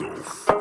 myself.